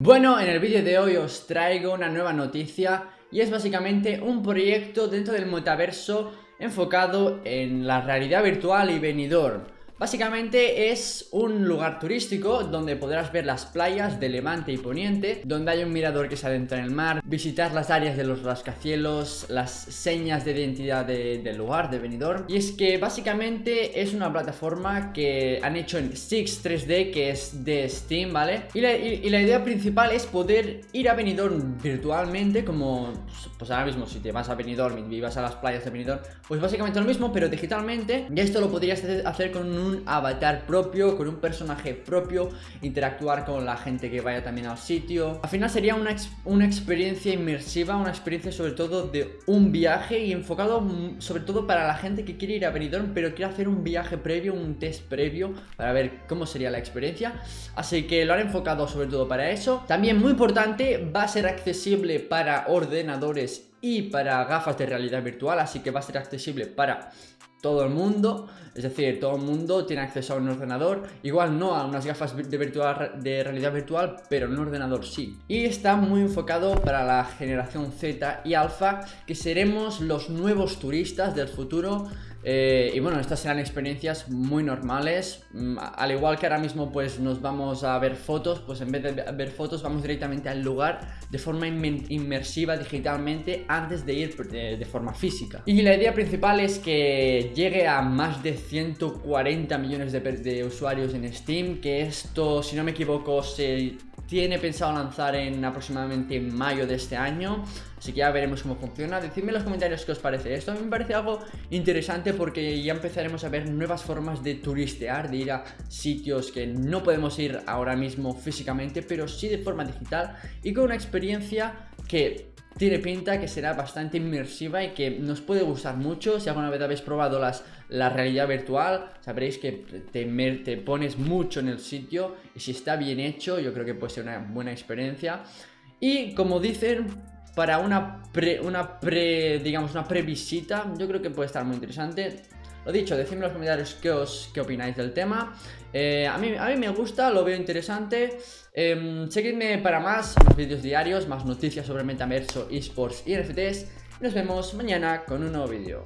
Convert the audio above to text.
Bueno, en el vídeo de hoy os traigo una nueva noticia y es básicamente un proyecto dentro del metaverso enfocado en la realidad virtual y venidor. Básicamente es un lugar turístico donde podrás ver las playas de Levante y Poniente, donde hay un mirador que se adentra en el mar, visitar las áreas de los rascacielos, las señas de identidad del lugar, de venidor. Y es que básicamente es una plataforma que han hecho en Six 3D, que es de Steam, ¿vale? Y la, idea principal es poder ir a Benidorm virtualmente, como pues ahora mismo si te vas a Benidorm y vas a las playas de Benidorm, pues básicamente lo mismo, pero digitalmente. Y esto lo podrías hacer con un un avatar propio, con un personaje propio, interactuar con la gente que vaya también al sitio. Al final sería una, una experiencia inmersiva, una experiencia sobre todo de un viaje y enfocado sobre todo para la gente que quiere ir a Benidorm, pero quiere hacer un viaje previo, un test previo para ver cómo sería la experiencia. Así que lo han enfocado sobre todo para eso. También muy importante, va a ser accesible para ordenadores y para gafas de realidad virtual, así que va a ser accesible para todo el mundo, es decir, todo el mundo tiene acceso a un ordenador, igual no a unas gafas de, virtual, de realidad virtual, pero un ordenador sí. Y está muy enfocado para la generación Z y Alpha, que seremos los nuevos turistas del futuro eh, y bueno, estas serán experiencias muy normales. Mm, Al igual que ahora mismo pues nos vamos a ver fotos Pues en vez de ver fotos vamos directamente al lugar De forma inmersiva digitalmente antes de ir de, forma física. Y la idea principal es que llegue a más de 140 millones de usuarios en Steam Que esto, si no me equivoco, se tiene pensado lanzar en aproximadamente mayo de este año Así que ya veremos cómo funciona. Decidme en los comentarios qué os parece esto. A mí me parece algo interesante porque ya empezaremos a ver nuevas formas de turistear De ir a sitios que no podemos ir ahora mismo físicamente Pero sí de forma digital y con una experiencia que tiene pinta que será bastante inmersiva y que nos puede gustar mucho. Si alguna vez habéis probado las, la realidad virtual, sabréis que te, te pones mucho en el sitio y si está bien hecho, yo creo que puede ser una buena experiencia. Y como dicen, para una pre, una pre, digamos, una previsita, yo creo que puede estar muy interesante. Lo dicho, decidme en los comentarios qué, os, qué opináis del tema. Eh, a, mí, a mí me gusta, lo veo interesante. Em, seguidme para más, más vídeos diarios, más noticias sobre metaverso, esports y NFTs. Nos vemos mañana con un nuevo vídeo.